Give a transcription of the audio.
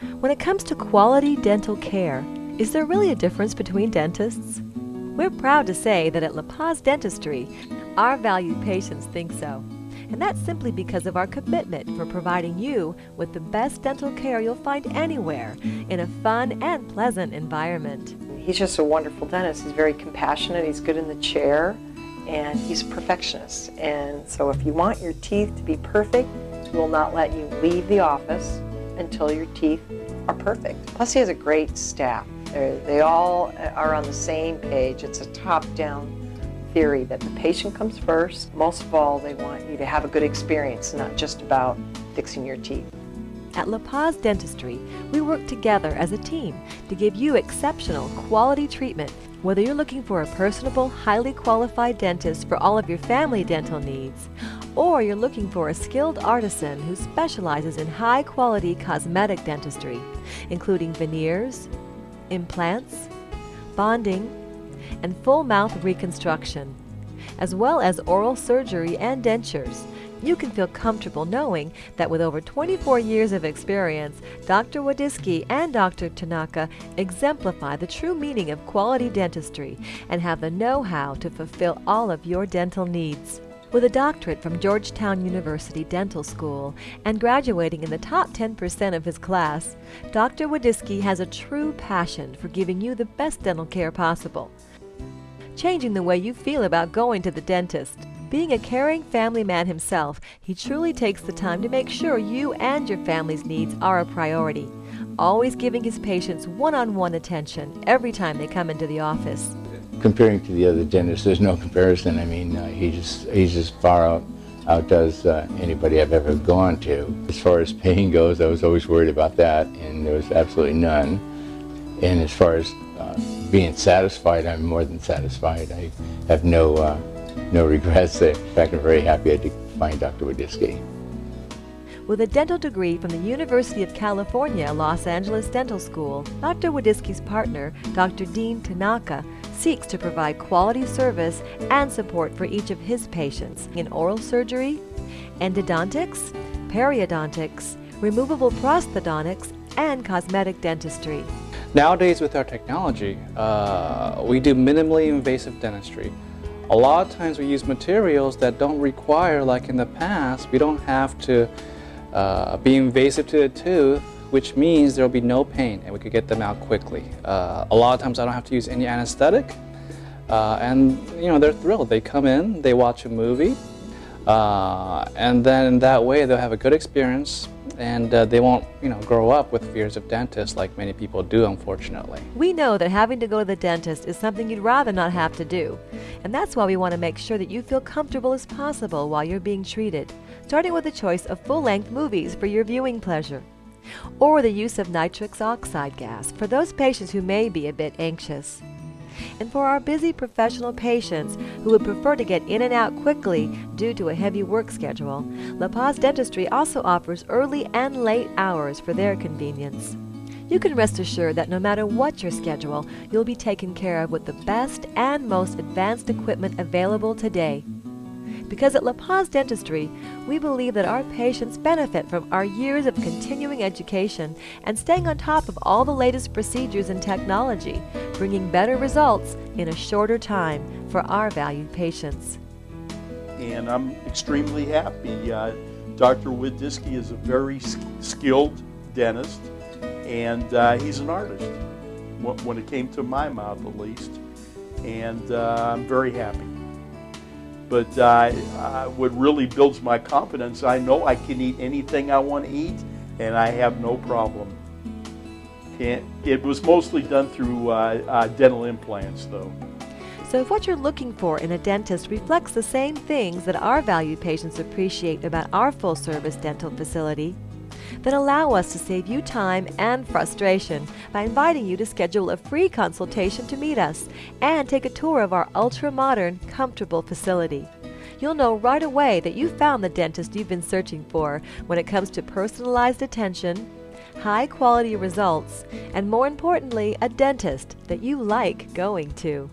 When it comes to quality dental care, is there really a difference between dentists? We're proud to say that at La Paz Dentistry, our valued patients think so. And that's simply because of our commitment for providing you with the best dental care you'll find anywhere in a fun and pleasant environment. He's just a wonderful dentist. He's very compassionate, he's good in the chair, and he's a perfectionist. And so if you want your teeth to be perfect, he will not let you leave the office until your teeth are perfect. Plus he has a great staff. They're, they all are on the same page. It's a top-down theory that the patient comes first. Most of all, they want you to have a good experience, not just about fixing your teeth. At La Paz Dentistry, we work together as a team to give you exceptional quality treatment. Whether you're looking for a personable, highly qualified dentist for all of your family dental needs, or you're looking for a skilled artisan who specializes in high quality cosmetic dentistry, including veneers, implants, bonding, and full mouth reconstruction, as well as oral surgery and dentures. You can feel comfortable knowing that with over 24 years of experience, Dr. Wadiski and Dr. Tanaka exemplify the true meaning of quality dentistry and have the know-how to fulfill all of your dental needs. With a doctorate from Georgetown University Dental School and graduating in the top 10% of his class, Dr. Wadiski has a true passion for giving you the best dental care possible changing the way you feel about going to the dentist. Being a caring family man himself, he truly takes the time to make sure you and your family's needs are a priority, always giving his patients one-on-one attention every time they come into the office. Comparing to the other dentists, there's no comparison. I mean, uh, he just he's just far out outdoes uh, anybody I've ever gone to. As far as pain goes, I was always worried about that, and there was absolutely none. And as far as uh, being satisfied, I'm more than satisfied. I have no, uh, no regrets. In fact, I'm very happy I did find Dr. Wadiski. With a dental degree from the University of California, Los Angeles Dental School, Dr. Wadiski's partner, Dr. Dean Tanaka, seeks to provide quality service and support for each of his patients in oral surgery, endodontics, periodontics, removable prosthodontics, and cosmetic dentistry. Nowadays with our technology, uh, we do minimally invasive dentistry. A lot of times we use materials that don't require, like in the past, we don't have to uh, be invasive to the tooth, which means there will be no pain and we could get them out quickly. Uh, a lot of times I don't have to use any anesthetic uh, and you know they're thrilled. They come in, they watch a movie, uh, and then that way they'll have a good experience and uh, they won't, you know, grow up with fears of dentists like many people do, unfortunately. We know that having to go to the dentist is something you'd rather not have to do, and that's why we want to make sure that you feel comfortable as possible while you're being treated, starting with the choice of full-length movies for your viewing pleasure, or the use of nitrous oxide gas for those patients who may be a bit anxious. And for our busy professional patients who would prefer to get in and out quickly due to a heavy work schedule, La Paz Dentistry also offers early and late hours for their convenience. You can rest assured that no matter what your schedule, you'll be taken care of with the best and most advanced equipment available today. Because at La Paz Dentistry, we believe that our patients benefit from our years of continuing education and staying on top of all the latest procedures and technology, bringing better results in a shorter time for our valued patients. And I'm extremely happy. Uh, Dr. Wadiski is a very skilled dentist, and uh, he's an artist, when it came to my mouth at least. And uh, I'm very happy. But uh, what really builds my confidence, I know I can eat anything I want to eat, and I have no problem. And it was mostly done through uh, uh, dental implants, though. So if what you're looking for in a dentist reflects the same things that our valued patients appreciate about our full-service dental facility, then allow us to save you time and frustration by inviting you to schedule a free consultation to meet us and take a tour of our ultra-modern, comfortable facility. You'll know right away that you found the dentist you've been searching for when it comes to personalized attention, high quality results, and more importantly, a dentist that you like going to.